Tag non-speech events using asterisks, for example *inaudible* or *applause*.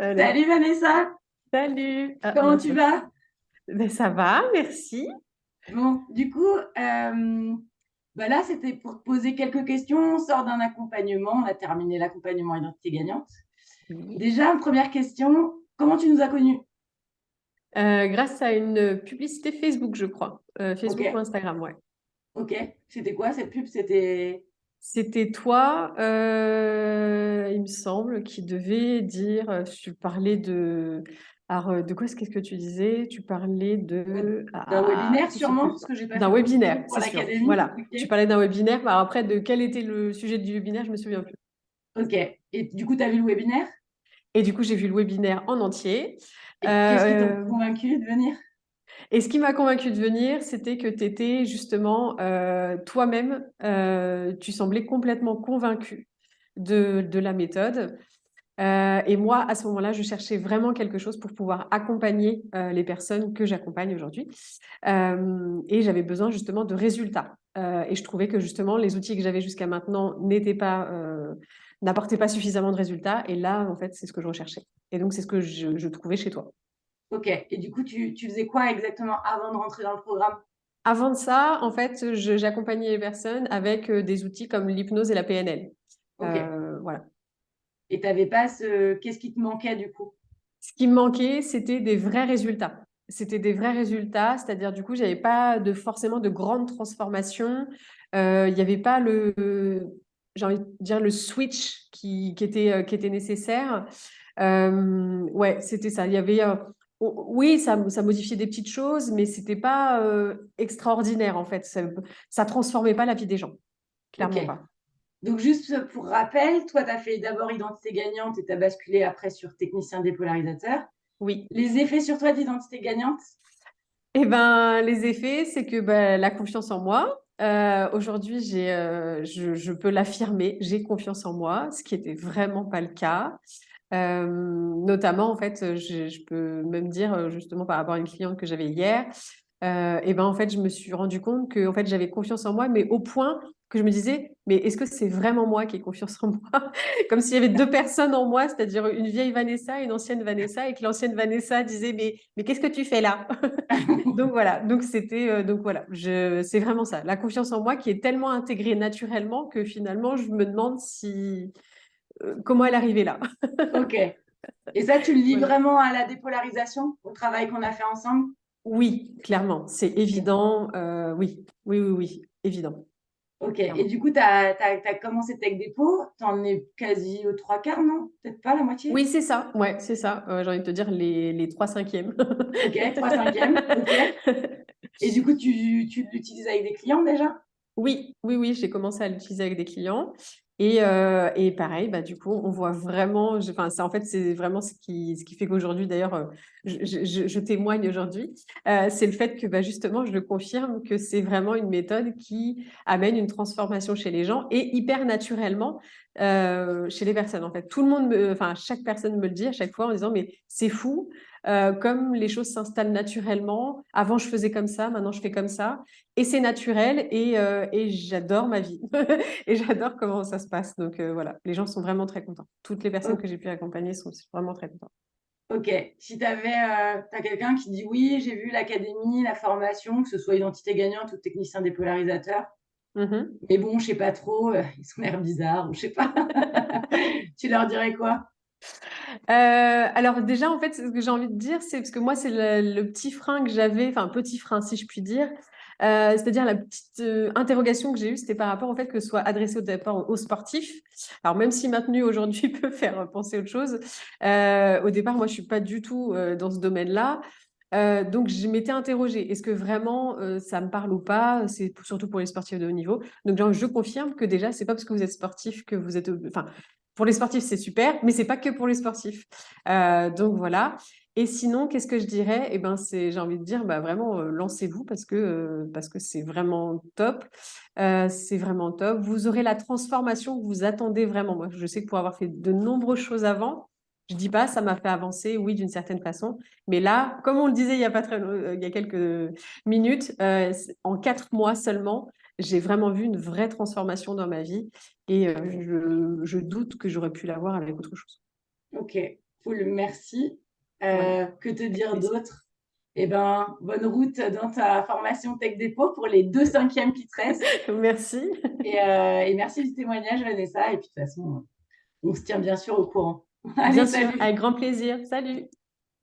Salut Vanessa. Salut. Ah, Comment tu vas? ben, Ça va, merci. Bon, du coup, euh, bah là, c'était pour te poser quelques questions. On sort d'un accompagnement. On a terminé l'accompagnement Identité Gagnante. Déjà, première question. Comment tu nous as connus? Euh, Grâce à une publicité Facebook, je crois. Euh, Facebook ou Instagram, ouais. Ok. C'était quoi cette pub? C'était c'était toi, euh, semble, qui devait dire, euh, tu parlais de, alors, euh, de quoi est-ce que tu disais? Tu parlais de... D'un webinaire sûrement, que j'ai D'un webinaire, c'est sûr. Voilà, tu parlais d'un webinaire. Alors après, de quel était le sujet du webinaire, je me souviens plus. Ok, et du coup, tu as vu le webinaire? Et du coup, j'ai vu le webinaire en entier. Qu'est-ce qui t'a convaincu de venir? et ce qui m'a convaincu de venir, c'était que tu étais justement euh, toi-même, euh, tu semblais complètement convaincu de, de la méthode. Euh, et moi, à ce moment-là, je cherchais vraiment quelque chose pour pouvoir accompagner les personnes que j'accompagne aujourd'hui. et j'avais besoin justement de résultats. et je trouvais que justement, les outils que j'avais jusqu'à maintenant n'étaient pas, n'apportaient pas suffisamment de résultats. Et là, en fait, c'est ce que je recherchais. Et donc, c'est ce que je trouvais chez toi. Ok. Et du coup, tu, faisais quoi exactement avant de rentrer dans le programme? Avant de ça, en fait, j'accompagnais les personnes avec euh, des outils comme l'hypnose et la PNL. Euh, voilà. Et tu n'avais pas ce. Qu'est-ce qui te manquait du coup? Ce qui me manquait, c'était des vrais résultats. C'était des vrais résultats, c'est-à-dire du coup, j'avais pas de forcément de grandes transformations. Euh, il n'y avait pas le, j'ai envie de dire le switch qui, était, qui était nécessaire. ouais, c'était ça. Il y avait oui, ça, ça, modifiait des petites choses, mais ce n'était pas euh, extraordinaire en fait. Ça ne transformait pas la vie des gens. Clairement pas. Donc, juste pour rappel, toi, tu as fait d'abord identité gagnante et tu as basculé après sur technicien dépolarisateur. Oui. Les effets sur toi d'identité gagnante? Eh ben, les effets, c'est que ben, la confiance en moi. Euh, aujourd'hui, euh, je, je, peux l'affirmer, j'ai confiance en moi, ce qui n'était vraiment pas le cas. Euh, notamment, en fait, je, peux même dire, justement, par rapport à une cliente que j'avais hier, euh, et ben en fait, je me suis rendu compte que en fait, j'avais confiance en moi, mais au point que je me disais, mais est-ce que c'est vraiment moi qui ai confiance en moi? *laughs* Comme s'il y avait deux personnes en moi, c'est-à-dire une vieille Vanessa et une ancienne Vanessa, et que l'ancienne Vanessa disait, mais, mais qu'est-ce que tu fais là? *laughs* Donc voilà, donc c'était, donc voilà, c'est vraiment ça, la confiance en moi qui est tellement intégrée naturellement que finalement, je me demande si euh, comment elle arrivée là. ok. Et ça, tu le lis *laughs* vraiment à la dépolarisation, au travail qu'on a fait ensemble? Oui, clairement, c'est évident. Euh, oui, oui, oui, oui, évident. Ok, et du coup, tu as, commencé Tech Dépôt, tu en es quasi aux trois quarts, non? Peut-être pas la moitié? Oui, c'est ça, ouais, c'est ça. Euh, j'ai envie de te dire les, les trois cinquièmes. ok, trois cinquièmes, ok. *laughs* Et du coup, tu, tu l'utilises avec des clients déjà? Oui, oui, oui, j'ai commencé à l'utiliser avec des clients. Et, euh, et, pareil, bah, du coup, on voit vraiment, enfin, en fait, c'est vraiment ce qui, ce qui fait qu'aujourd'hui, d'ailleurs, euh, je, je, témoigne aujourd'hui, euh, c'est le fait que bah, justement, je le confirme que c'est vraiment une méthode qui amène une transformation chez les gens et hyper naturellement chez les personnes. En fait, tout le monde, me, enfin, chaque personne me le dit à chaque fois en disant, mais c'est fou, euh, comme les choses s'installent naturellement. Avant, je faisais comme ça, maintenant, je fais comme ça. Et c'est naturel et, euh, et j'adore ma vie. *laughs* et j'adore comment ça se passe. Donc euh, voilà, les gens sont vraiment très contents. Toutes les personnes que j'ai pu accompagner sont vraiment très contentes. Ok, si tu avais as quelqu'un qui dit oui, j'ai vu l'académie, la formation, que ce soit identité gagnante ou technicien dépolarisateur, mmh mais bon, je sais pas trop, ils sont l'air bizarres ou je sais pas, *laughs* tu leur dirais quoi? Euh, alors déjà, en fait, ce que j'ai envie de dire, c'est parce que moi, c'est le, petit frein que j'avais, enfin petit frein si je puis dire, euh, c'est-à-dire la petite euh, interrogation que j'ai eue, c'était par rapport au fait que ce soit adressé au départ aux sportifs. Alors même si maintenu *laughs* aujourd'hui peut faire penser autre chose, au départ, moi, je suis pas du tout dans ce domaine-là. donc, je m'étais interrogée, est-ce que vraiment ça me parle ou pas? C'est surtout pour les sportifs de haut niveau. Donc, je confirme que déjà, c'est pas parce que vous êtes sportif que vous êtes. Enfin, pour les sportifs, c'est super, mais c'est pas que pour les sportifs. Euh, donc voilà. Et sinon, qu'est-ce que je dirais? Eh ben, j'ai envie de dire, bah vraiment, euh, lancez-vous parce que euh, parce que c'est vraiment top. c'est vraiment top. Vous aurez la transformation que vous attendez vraiment. Moi, je sais que pour avoir fait de nombreuses choses avant, je dis pas, ça m'a fait avancer, oui, d'une certaine façon. Mais là, comme on le disait il y a pas très, il y a quelques minutes, en quatre mois seulement, j'ai vraiment vu une vraie transformation dans ma vie et euh, je, doute que j'aurais pu l'avoir avec autre chose. Ok. Cool, merci. Que te dire d'autre? Eh ben, bonne route dans ta formation Tech Dépôt pour les deux cinquièmes qui te restent. *laughs* merci. Et, et, merci du témoignage, Vanessa. Et puis, de toute façon, on se tient bien sûr au courant. *laughs* Allez, bien sûr, avec grand plaisir. Salut.